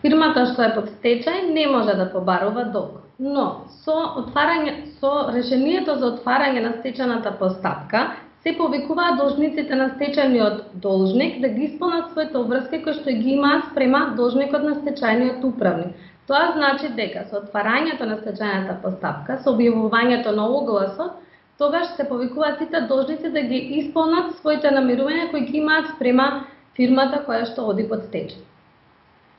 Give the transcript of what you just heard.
Фирмата што е под стечај не може да побарува долг, но со отварање со решението за отварање на стечајната постапка се повикуваат должниците на стечајниот должник да ги исполнат своите обврски кои што ги имаат спрема должникот на стечајниот управник. Тоа значи дека со отварањето на стечајната постапка, со објавувањето на огласот, тогаш се повикуваат сите должници да ги исполнат своите намерувања кои ги имаат спрема фирмата која што оди под стечај.